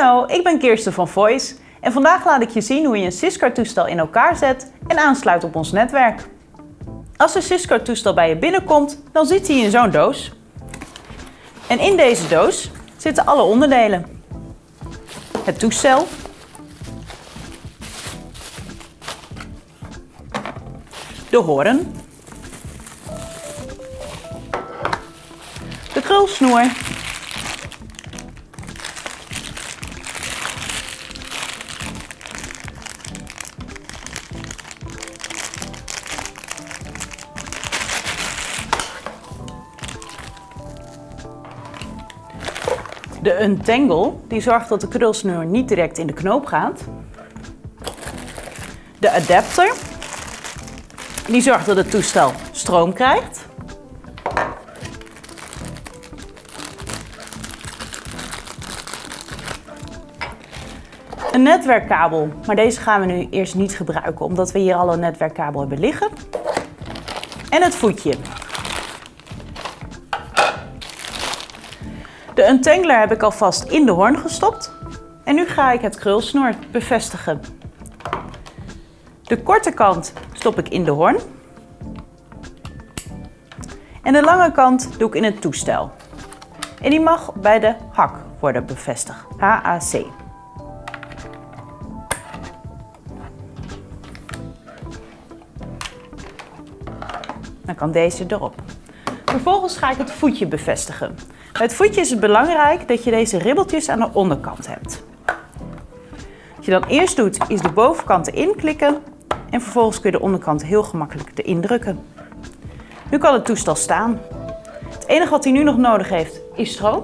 Hallo, ik ben Kirsten van Voice en vandaag laat ik je zien hoe je een Syscard-toestel in elkaar zet en aansluit op ons netwerk. Als een Syscard-toestel bij je binnenkomt, dan zit hij in zo'n doos. En in deze doos zitten alle onderdelen. Het toestel, de hoorn, de krulsnoer De untangle die zorgt dat de krulsnoer niet direct in de knoop gaat. De adapter die zorgt dat het toestel stroom krijgt. Een netwerkkabel, maar deze gaan we nu eerst niet gebruiken omdat we hier al een netwerkkabel hebben liggen. En het voetje. De untangler heb ik alvast in de hoorn gestopt. En nu ga ik het krulsnoer bevestigen. De korte kant stop ik in de hoorn. En de lange kant doe ik in het toestel. En die mag bij de hak worden bevestigd. HAC. Dan kan deze erop. Vervolgens ga ik het voetje bevestigen. Bij het voetje is het belangrijk dat je deze ribbeltjes aan de onderkant hebt. Wat je dan eerst doet, is de bovenkant erin klikken en vervolgens kun je de onderkant heel gemakkelijk erin drukken. Nu kan het toestel staan. Het enige wat hij nu nog nodig heeft is stroom.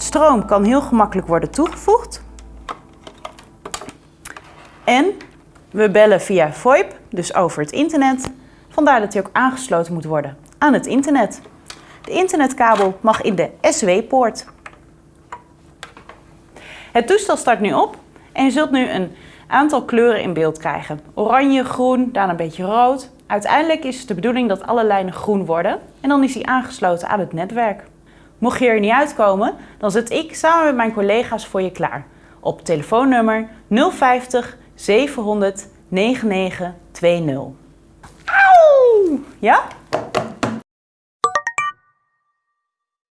Stroom kan heel gemakkelijk worden toegevoegd. En we bellen via VoIP, dus over het internet. Vandaar dat hij ook aangesloten moet worden aan het internet. De internetkabel mag in de SW-poort. Het toestel start nu op en je zult nu een aantal kleuren in beeld krijgen. Oranje, groen, daarna een beetje rood. Uiteindelijk is het de bedoeling dat alle lijnen groen worden en dan is hij aangesloten aan het netwerk. Mocht je er niet uitkomen, dan zet ik samen met mijn collega's voor je klaar. Op telefoonnummer 050 700 9920. Auw! Ja?